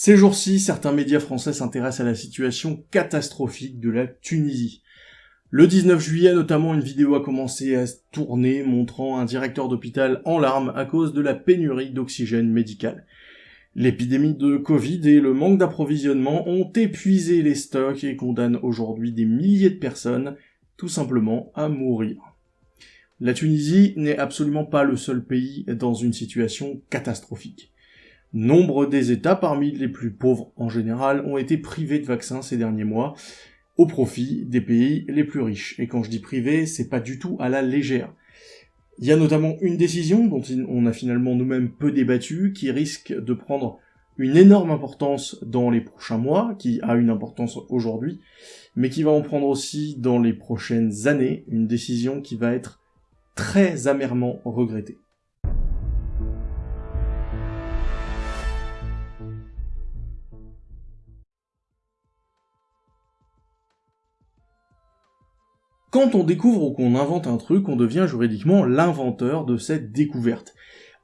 Ces jours-ci, certains médias français s'intéressent à la situation catastrophique de la Tunisie. Le 19 juillet, notamment, une vidéo a commencé à tourner montrant un directeur d'hôpital en larmes à cause de la pénurie d'oxygène médical. L'épidémie de Covid et le manque d'approvisionnement ont épuisé les stocks et condamnent aujourd'hui des milliers de personnes tout simplement à mourir. La Tunisie n'est absolument pas le seul pays dans une situation catastrophique. Nombre des États, parmi les plus pauvres en général, ont été privés de vaccins ces derniers mois, au profit des pays les plus riches. Et quand je dis privé, c'est pas du tout à la légère. Il y a notamment une décision dont on a finalement nous-mêmes peu débattu, qui risque de prendre une énorme importance dans les prochains mois, qui a une importance aujourd'hui, mais qui va en prendre aussi dans les prochaines années, une décision qui va être très amèrement regrettée. Quand on découvre ou qu'on invente un truc, on devient juridiquement l'inventeur de cette découverte.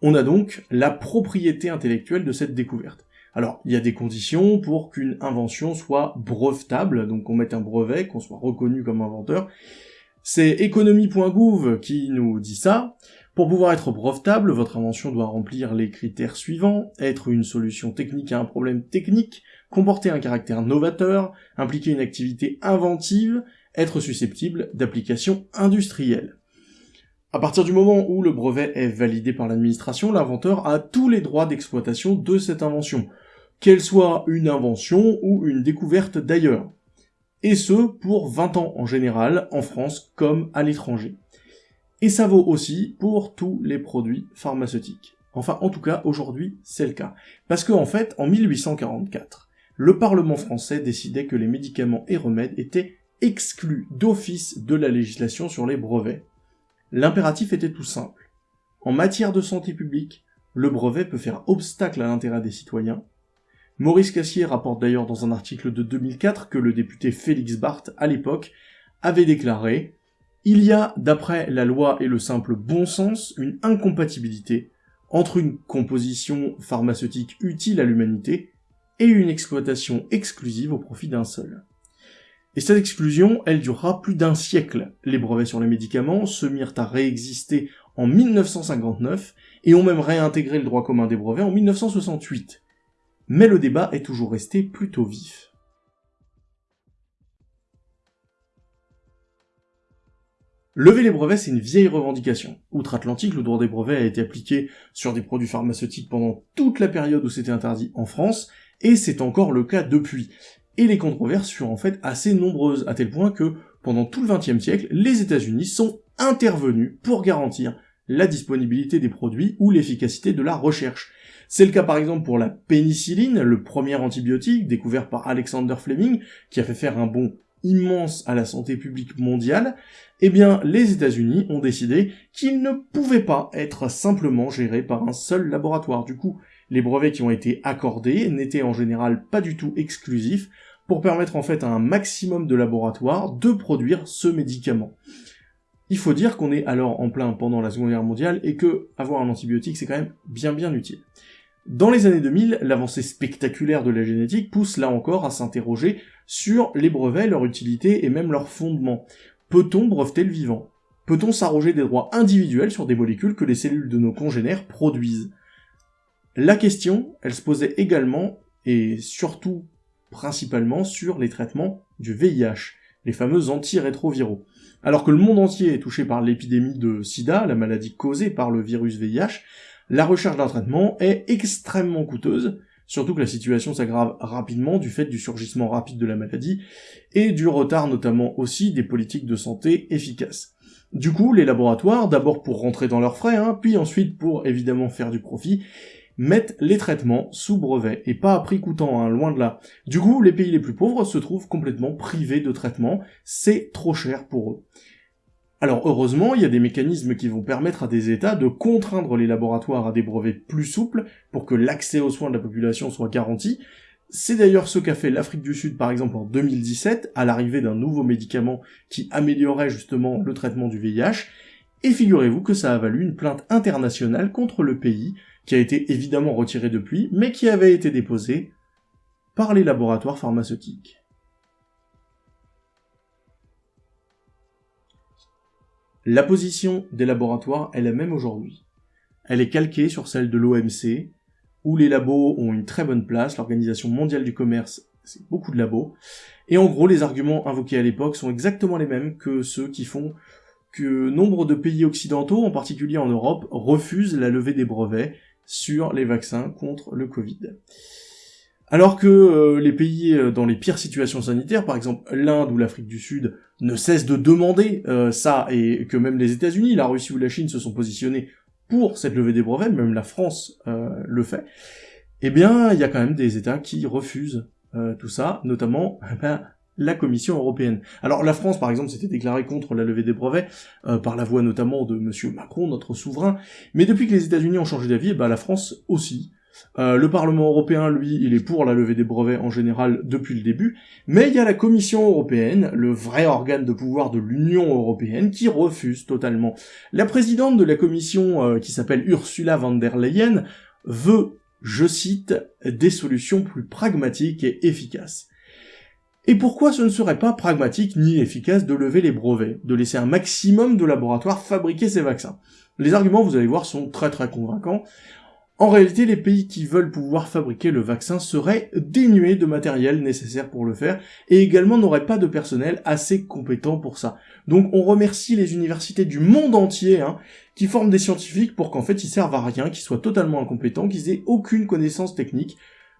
On a donc la propriété intellectuelle de cette découverte. Alors, il y a des conditions pour qu'une invention soit brevetable, donc qu'on mette un brevet, qu'on soit reconnu comme inventeur. C'est économie.gouv qui nous dit ça. Pour pouvoir être brevetable, votre invention doit remplir les critères suivants, être une solution technique à un problème technique, comporter un caractère novateur, impliquer une activité inventive, être susceptible d'application industrielle. À partir du moment où le brevet est validé par l'administration, l'inventeur a tous les droits d'exploitation de cette invention, qu'elle soit une invention ou une découverte d'ailleurs. Et ce, pour 20 ans en général, en France comme à l'étranger. Et ça vaut aussi pour tous les produits pharmaceutiques. Enfin, en tout cas, aujourd'hui, c'est le cas. Parce qu'en en fait, en 1844, le Parlement français décidait que les médicaments et remèdes étaient exclu d'office de la législation sur les brevets. L'impératif était tout simple. En matière de santé publique, le brevet peut faire obstacle à l'intérêt des citoyens. Maurice Cassier rapporte d'ailleurs dans un article de 2004 que le député Félix Barthes, à l'époque, avait déclaré « Il y a, d'après la loi et le simple bon sens, une incompatibilité entre une composition pharmaceutique utile à l'humanité et une exploitation exclusive au profit d'un seul. Et cette exclusion, elle durera plus d'un siècle. Les brevets sur les médicaments se mirent à réexister en 1959 et ont même réintégré le droit commun des brevets en 1968. Mais le débat est toujours resté plutôt vif. Lever les brevets, c'est une vieille revendication. Outre-Atlantique, le droit des brevets a été appliqué sur des produits pharmaceutiques pendant toute la période où c'était interdit en France, et c'est encore le cas depuis et les controverses furent en fait assez nombreuses, à tel point que, pendant tout le XXe siècle, les États-Unis sont intervenus pour garantir la disponibilité des produits ou l'efficacité de la recherche. C'est le cas par exemple pour la pénicilline, le premier antibiotique découvert par Alexander Fleming, qui a fait faire un bond immense à la santé publique mondiale, eh bien les États-Unis ont décidé qu'ils ne pouvaient pas être simplement gérés par un seul laboratoire. Du coup, les brevets qui ont été accordés n'étaient en général pas du tout exclusifs, pour permettre en fait à un maximum de laboratoires de produire ce médicament. Il faut dire qu'on est alors en plein pendant la Seconde Guerre mondiale et que avoir un antibiotique c'est quand même bien bien utile. Dans les années 2000, l'avancée spectaculaire de la génétique pousse là encore à s'interroger sur les brevets, leur utilité et même leur fondement. Peut-on breveter le vivant? Peut-on s'arroger des droits individuels sur des molécules que les cellules de nos congénères produisent? La question, elle se posait également, et surtout principalement sur les traitements du VIH, les fameux antirétroviraux. Alors que le monde entier est touché par l'épidémie de sida, la maladie causée par le virus VIH, la recherche d'un traitement est extrêmement coûteuse, surtout que la situation s'aggrave rapidement du fait du surgissement rapide de la maladie, et du retard notamment aussi des politiques de santé efficaces. Du coup, les laboratoires, d'abord pour rentrer dans leurs frais, hein, puis ensuite pour évidemment faire du profit, mettent les traitements sous brevet, et pas à prix coûtant, hein, loin de là. Du coup, les pays les plus pauvres se trouvent complètement privés de traitements, c'est trop cher pour eux. Alors heureusement, il y a des mécanismes qui vont permettre à des États de contraindre les laboratoires à des brevets plus souples pour que l'accès aux soins de la population soit garanti. C'est d'ailleurs ce qu'a fait l'Afrique du Sud par exemple en 2017, à l'arrivée d'un nouveau médicament qui améliorait justement le traitement du VIH, et figurez-vous que ça a valu une plainte internationale contre le pays, qui a été évidemment retirée depuis, mais qui avait été déposée par les laboratoires pharmaceutiques. La position des laboratoires est la même aujourd'hui. Elle est calquée sur celle de l'OMC, où les labos ont une très bonne place, l'Organisation mondiale du commerce, c'est beaucoup de labos, et en gros les arguments invoqués à l'époque sont exactement les mêmes que ceux qui font que nombre de pays occidentaux, en particulier en Europe, refusent la levée des brevets sur les vaccins contre le Covid. Alors que euh, les pays euh, dans les pires situations sanitaires, par exemple l'Inde ou l'Afrique du Sud, ne cessent de demander euh, ça, et que même les États-Unis, la Russie ou la Chine se sont positionnés pour cette levée des brevets, même la France le fait, eh bien, il y a quand même des États qui refusent tout ça, notamment ben, la Commission européenne. Alors la France, par exemple, s'était déclarée contre la levée des brevets, par la voix notamment de Monsieur Macron, notre souverain, mais depuis que les États-Unis ont changé d'avis, ben, la France aussi, euh, le Parlement européen, lui, il est pour la levée des brevets en général depuis le début, mais il y a la Commission européenne, le vrai organe de pouvoir de l'Union européenne, qui refuse totalement. La présidente de la Commission, euh, qui s'appelle Ursula von der Leyen, veut, je cite, des solutions plus pragmatiques et efficaces. Et pourquoi ce ne serait pas pragmatique ni efficace de lever les brevets, de laisser un maximum de laboratoires fabriquer ces vaccins? Les arguments, vous allez voir, sont très très convaincants. En réalité, les pays qui veulent pouvoir fabriquer le vaccin seraient dénués de matériel nécessaire pour le faire, et également n'auraient pas de personnel assez compétent pour ça. Donc on remercie les universités du monde entier, hein, qui forment des scientifiques pour qu'en fait ils servent à rien, qu'ils soient totalement incompétents, qu'ils aient aucune connaissance technique.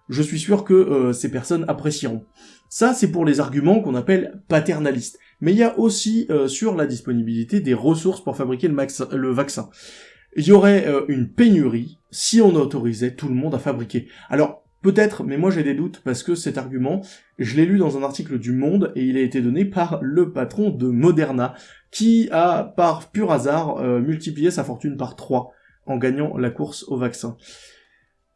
Je suis sûr que euh, ces personnes apprécieront. Ça, c'est pour les arguments qu'on appelle paternalistes. Mais il y a aussi euh, sur la disponibilité des ressources pour fabriquer le vaccin il y aurait euh, une pénurie si on autorisait tout le monde à fabriquer. Alors, peut-être, mais moi j'ai des doutes, parce que cet argument, je l'ai lu dans un article du Monde, et il a été donné par le patron de Moderna, qui a, par pur hasard, euh, multiplié sa fortune par 3 en gagnant la course au vaccin.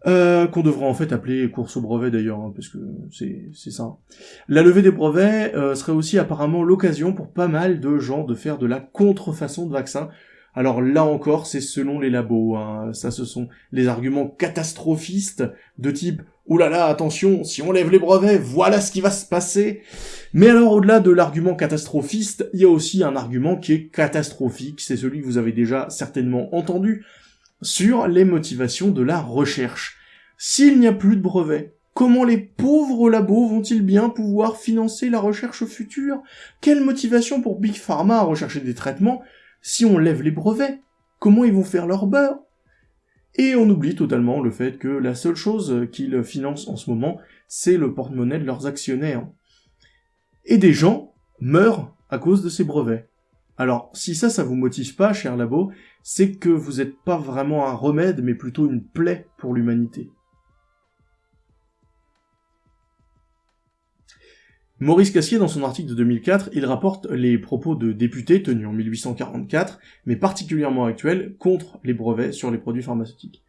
Euh, qu'on devrait en fait appeler course au brevet d'ailleurs, hein, parce que c'est ça. La levée des brevets serait aussi apparemment l'occasion pour pas mal de gens de faire de la contrefaçon de vaccins, alors là encore, c'est selon les labos. Hein. Ça, ce sont les arguments catastrophistes de type « Oulala, là là, attention, si on lève les brevets, voilà ce qui va se passer !» Mais alors, au-delà de l'argument catastrophiste, il y a aussi un argument qui est catastrophique, c'est celui que vous avez déjà certainement entendu, sur les motivations de la recherche. S'il n'y a plus de brevets, Comment les pauvres labos vont-ils bien pouvoir financer la recherche future? Quelle motivation pour Big Pharma à rechercher des traitements si on lève les brevets, comment ils vont faire leur beurre? Et on oublie totalement le fait que la seule chose qu'ils financent en ce moment, c'est le porte-monnaie de leurs actionnaires. Et des gens meurent à cause de ces brevets. Alors, si ça, ça vous motive pas, cher labo, c'est que vous n'êtes pas vraiment un remède, mais plutôt une plaie pour l'humanité. Maurice Cassier, dans son article de 2004, il rapporte les propos de députés tenus en 1844, mais particulièrement actuels, contre les brevets sur les produits pharmaceutiques.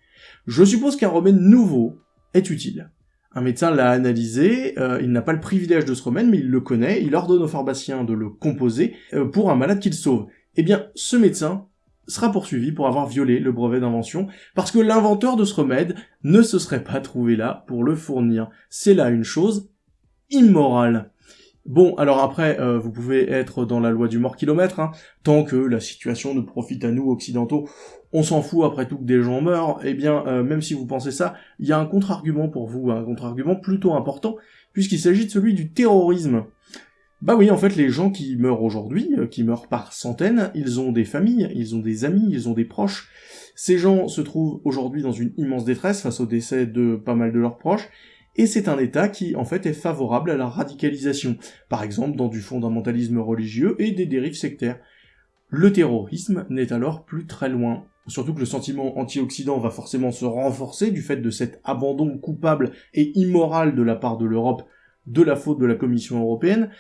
Je suppose qu'un remède nouveau est utile. Un médecin l'a analysé, euh, il n'a pas le privilège de ce remède, mais il le connaît, il ordonne au pharmacien de le composer euh, pour un malade qu'il sauve. Eh bien, ce médecin sera poursuivi pour avoir violé le brevet d'invention, parce que l'inventeur de ce remède ne se serait pas trouvé là pour le fournir. C'est là une chose immorale. Bon, alors après, euh, vous pouvez être dans la loi du mort kilomètre, hein. tant que la situation nous profite à nous, occidentaux, on s'en fout après tout que des gens meurent, eh bien, euh, même si vous pensez ça, il y a un contre-argument pour vous, un contre-argument plutôt important, puisqu'il s'agit de celui du terrorisme. Bah oui, en fait, les gens qui meurent aujourd'hui, euh, qui meurent par centaines, ils ont des familles, ils ont des amis, ils ont des proches. Ces gens se trouvent aujourd'hui dans une immense détresse face au décès de pas mal de leurs proches, et c'est un État qui, en fait, est favorable à la radicalisation, par exemple dans du fondamentalisme religieux et des dérives sectaires. Le terrorisme n'est alors plus très loin. Surtout que le sentiment anti-Occident va forcément se renforcer du fait de cet abandon coupable et immoral de la part de l'Europe de la faute de la Commission européenne,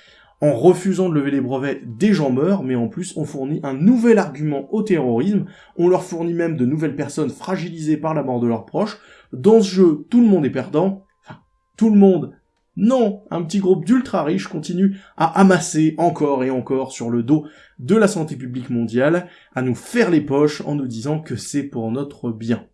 en refusant de lever les brevets, des gens meurent, mais en plus on fournit un nouvel argument au terrorisme, on leur fournit même de nouvelles personnes fragilisées par la mort de leurs proches. Dans ce jeu, tout le monde est perdant, tout le monde. Non, un petit groupe d'ultra riches continue à amasser encore et encore sur le dos de la santé publique mondiale, à nous faire les poches en nous disant que c'est pour notre bien.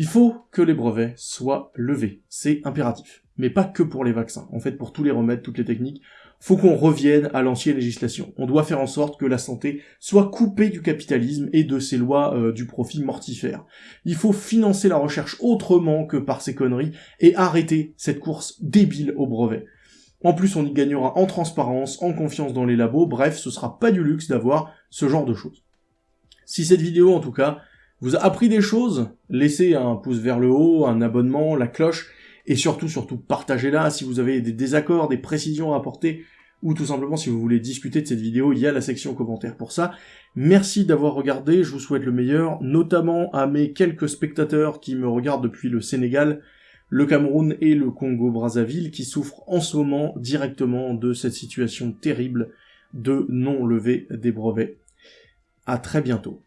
Il faut que les brevets soient levés, c'est impératif. Mais pas que pour les vaccins, en fait pour tous les remèdes, toutes les techniques, faut qu'on revienne à l'ancienne législation. On doit faire en sorte que la santé soit coupée du capitalisme et de ces lois euh, du profit mortifère. Il faut financer la recherche autrement que par ces conneries et arrêter cette course débile au brevet. En plus, on y gagnera en transparence, en confiance dans les labos, bref, ce sera pas du luxe d'avoir ce genre de choses. Si cette vidéo, en tout cas, vous a appris des choses, laissez un pouce vers le haut, un abonnement, la cloche, et surtout, surtout, partagez-la si vous avez des désaccords, des précisions à apporter, ou tout simplement si vous voulez discuter de cette vidéo, il y a la section commentaires pour ça. Merci d'avoir regardé, je vous souhaite le meilleur, notamment à mes quelques spectateurs qui me regardent depuis le Sénégal, le Cameroun et le Congo-Brazzaville, qui souffrent en ce moment directement de cette situation terrible de non-levée des brevets. À très bientôt.